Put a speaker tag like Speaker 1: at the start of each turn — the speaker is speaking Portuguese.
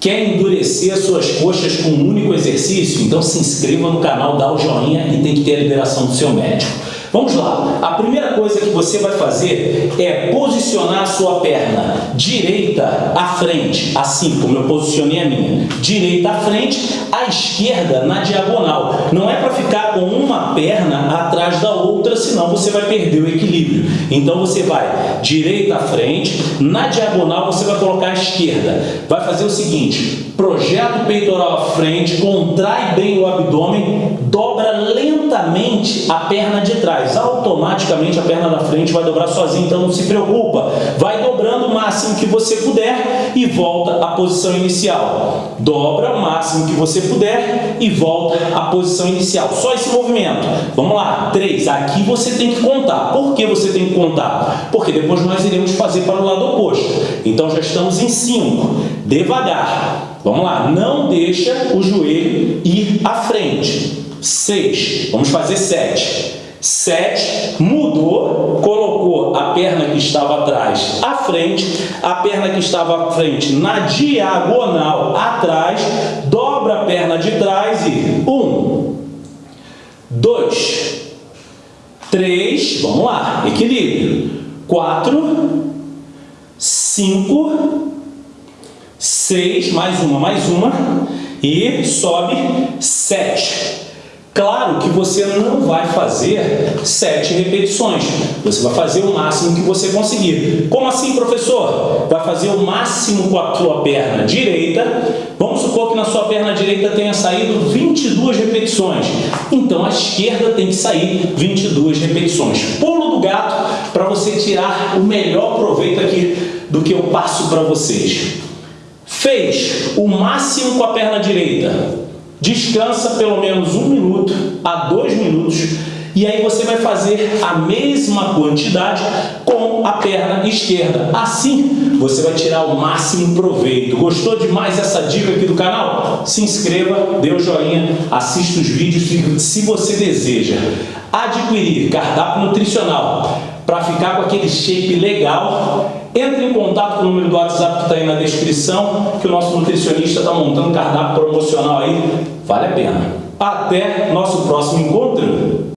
Speaker 1: Quer endurecer as suas coxas com um único exercício? Então se inscreva no canal, dá o joinha e tem que ter a liberação do seu médico. Vamos lá. A primeira coisa que você vai fazer é posicionar a sua perna direita à frente, assim como eu posicionei a minha. Direita à frente, à esquerda na diagonal. Não é para ficar com uma perna atrás da outra, senão você vai perder o equilíbrio. Então você vai direita à frente, na diagonal você vai colocar a esquerda. Vai fazer o seguinte, projeta o peitoral à frente, contrai bem o abdômen, dobra lentamente a perna de trás, automaticamente a perna da frente vai dobrar sozinha, então não se preocupa. Vai dobrando o máximo que você puder e volta à posição inicial. Dobra o máximo que você puder e volta à posição inicial. Só esse movimento. Vamos lá, três. Aqui você tem que contar. Por que você tem que contar? Porque depois nós iremos fazer para o lado oposto. Então já estamos em cinco. Devagar. Vamos lá, não deixa o joelho ir à frente. Seis. Vamos fazer sete. 7, mudou, colocou a perna que estava atrás à frente, a perna que estava à frente na diagonal atrás, dobra a perna de trás e 1, 2, 3, vamos lá, equilíbrio, 4, 5, 6, mais uma, mais uma, e sobe 7. Claro que você não vai fazer sete repetições, você vai fazer o máximo que você conseguir. Como assim, professor? Vai fazer o máximo com a sua perna direita. Vamos supor que na sua perna direita tenha saído 22 repetições. Então, a esquerda tem que sair 22 repetições. Pulo do gato para você tirar o melhor proveito aqui do que eu passo para vocês. Fez o máximo com a perna direita descansa pelo menos um minuto a dois minutos e aí você vai fazer a mesma quantidade com a perna esquerda. Assim, você vai tirar o máximo proveito. Gostou demais essa dica aqui do canal? Se inscreva, dê o um joinha, assista os vídeos se você deseja adquirir cardápio nutricional para ficar com aquele shape legal, entre em contato com o número do WhatsApp que está aí na descrição, que o nosso nutricionista está montando cardápio promocional aí, vale a pena. Até nosso próximo encontro!